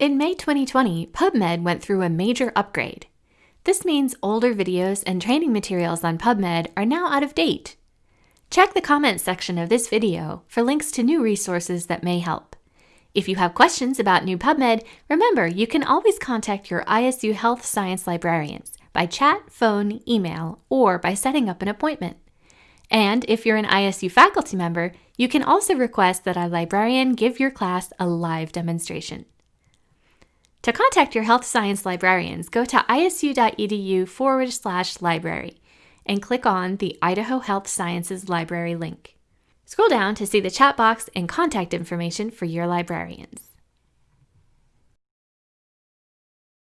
In May 2020, PubMed went through a major upgrade. This means older videos and training materials on PubMed are now out of date. Check the comments section of this video for links to new resources that may help. If you have questions about new PubMed, remember you can always contact your ISU Health Science librarians by chat, phone, email, or by setting up an appointment. And if you're an ISU faculty member, you can also request that a librarian give your class a live demonstration. To contact your health science librarians, go to isu.edu forward slash library and click on the Idaho Health Sciences Library link. Scroll down to see the chat box and contact information for your librarians.